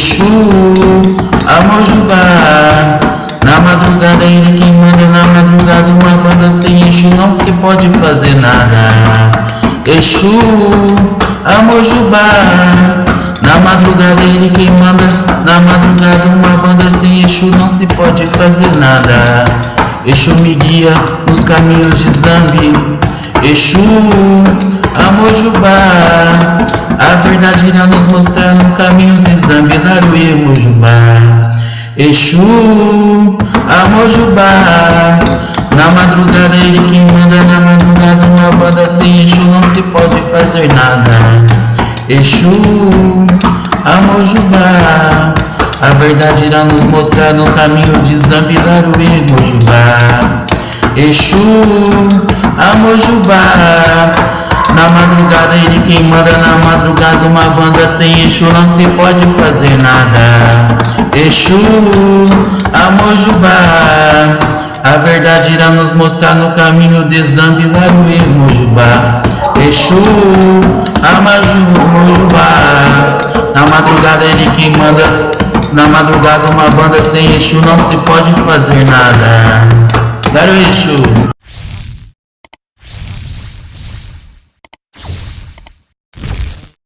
Exu, Amojubá Na madrugada ele quem manda Na madrugada uma banda sem Exu não se pode fazer nada. Exu, Amojubá Na madrugada ele quem manda Na madrugada uma banda sem Exu não se pode fazer nada. Exu me guia nos caminhos de Zambi. Exu, Amojubá A verdade irá nos mostrar no caminho de Zambi, Daru e Mojubá Exu, Amojubá Na madrugada ele quem manda Na madrugada uma banda sem Exu não se pode fazer nada. Exu, Amojubá A verdade irá nos mostrar no caminho de Zambi, Daru e Mojubá Exu, Amojubá Na madrugada ele quem manda Na madrugada uma banda sem Exu Não se pode fazer nada. Exu, Amojubá A verdade irá nos mostrar no caminho de Zambi, Laruê, Mojubá Exu, Amojubá Na madrugada ele quem manda Na madrugada uma banda sem Exu Não se pode fazer nada. Daru Exu